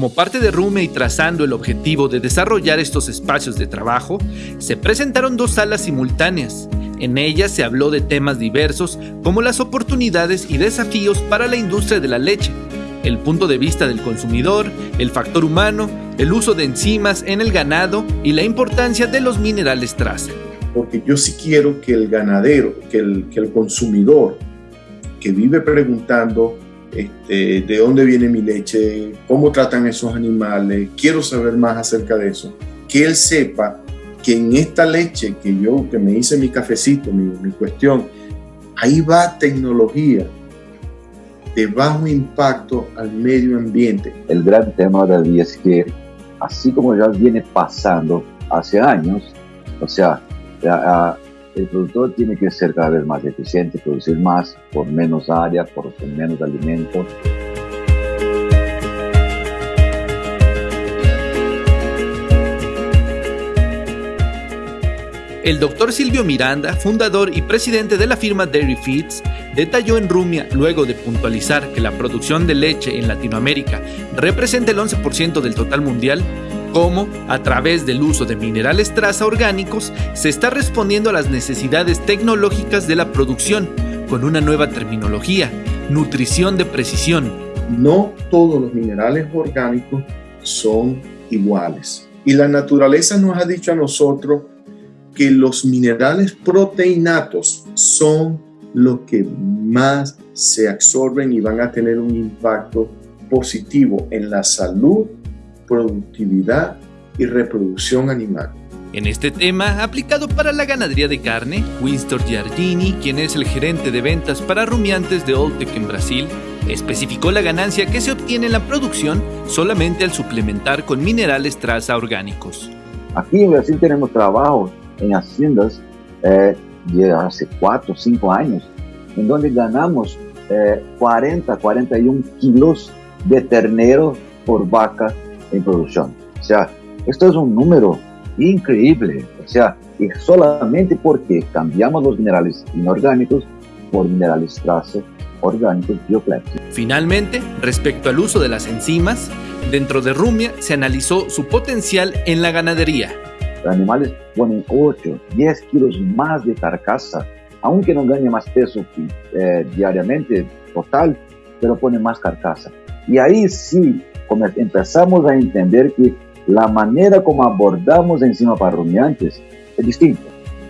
Como parte de Rume y trazando el objetivo de desarrollar estos espacios de trabajo, se presentaron dos salas simultáneas. En ellas se habló de temas diversos como las oportunidades y desafíos para la industria de la leche, el punto de vista del consumidor, el factor humano, el uso de enzimas en el ganado y la importancia de los minerales traza. Porque yo sí quiero que el ganadero, que el, que el consumidor que vive preguntando este, de dónde viene mi leche, cómo tratan esos animales, quiero saber más acerca de eso, que él sepa que en esta leche que yo, que me hice mi cafecito, mi, mi cuestión, ahí va tecnología de bajo impacto al medio ambiente. El gran tema de es que, así como ya viene pasando hace años, o sea, el productor tiene que ser cada vez más eficiente, producir más por menos área, por menos alimento. El doctor Silvio Miranda, fundador y presidente de la firma Dairy Feeds, detalló en Rumia, luego de puntualizar que la producción de leche en Latinoamérica representa el 11% del total mundial, cómo, a través del uso de minerales traza orgánicos, se está respondiendo a las necesidades tecnológicas de la producción con una nueva terminología, nutrición de precisión. No todos los minerales orgánicos son iguales. Y la naturaleza nos ha dicho a nosotros que los minerales proteinatos son los que más se absorben y van a tener un impacto positivo en la salud productividad y reproducción animal. En este tema, aplicado para la ganadería de carne, Winston Giardini, quien es el gerente de ventas para rumiantes de Oltec en Brasil, especificó la ganancia que se obtiene en la producción solamente al suplementar con minerales traza orgánicos. Aquí en Brasil tenemos trabajo en haciendas eh, de hace 4 o 5 años, en donde ganamos 40, eh, 41 kilos de ternero por vaca en producción. O sea, esto es un número increíble. O sea, y solamente porque cambiamos los minerales inorgánicos por minerales traza orgánicos bioclásicos. Finalmente, respecto al uso de las enzimas, dentro de Rumia se analizó su potencial en la ganadería. Los animales ponen 8, 10 kilos más de carcasa, aunque no gane más peso eh, diariamente total, pero pone más carcasa. Y ahí sí empezamos a entender que la manera como abordamos encima para rumiantes es distinta.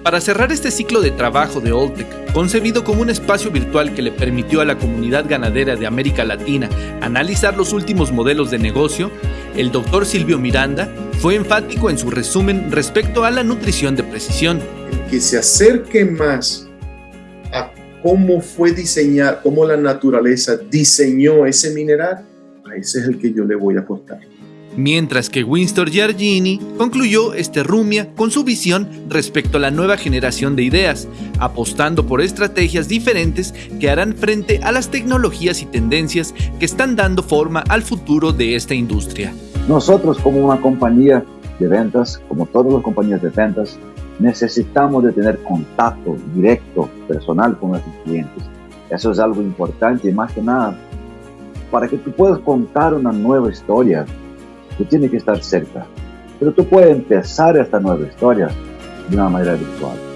Para cerrar este ciclo de trabajo de Oltec, concebido como un espacio virtual que le permitió a la comunidad ganadera de América Latina analizar los últimos modelos de negocio, el doctor Silvio Miranda fue enfático en su resumen respecto a la nutrición de precisión. Que se acerque más a cómo fue diseñar, cómo la naturaleza diseñó ese mineral ese es el que yo le voy a apostar. Mientras que Winston Giardini concluyó este Rumia con su visión respecto a la nueva generación de ideas, apostando por estrategias diferentes que harán frente a las tecnologías y tendencias que están dando forma al futuro de esta industria. Nosotros como una compañía de ventas, como todas las compañías de ventas, necesitamos de tener contacto directo, personal con nuestros clientes. Eso es algo importante y más que nada para que tú puedas contar una nueva historia, tú tienes que estar cerca. Pero tú puedes empezar esta nueva historia de una manera virtual.